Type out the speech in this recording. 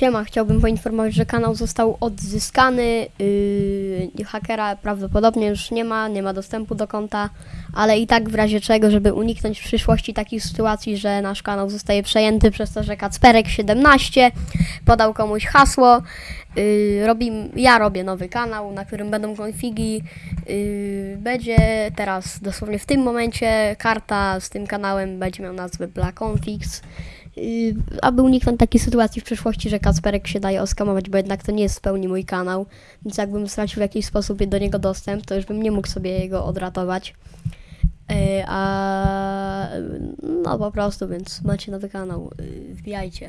Siema, chciałbym poinformować, że kanał został odzyskany. Yy, hakera prawdopodobnie już nie ma, nie ma dostępu do konta, ale i tak w razie czego, żeby uniknąć w przyszłości takich sytuacji, że nasz kanał zostaje przejęty przez to, że Kacperek17 podał komuś hasło. Yy, robi, ja robię nowy kanał, na którym będą konfigi. Yy, będzie teraz dosłownie w tym momencie karta z tym kanałem będzie miał nazwę Black Configs. Aby uniknąć takiej sytuacji w przyszłości, że Kacperek się daje oskamować, bo jednak to nie jest w pełni mój kanał, więc jakbym stracił w jakiś sposób do niego dostęp, to już bym nie mógł sobie jego odratować. Yy, a no po prostu, więc macie nowy kanał, yy, wbijajcie.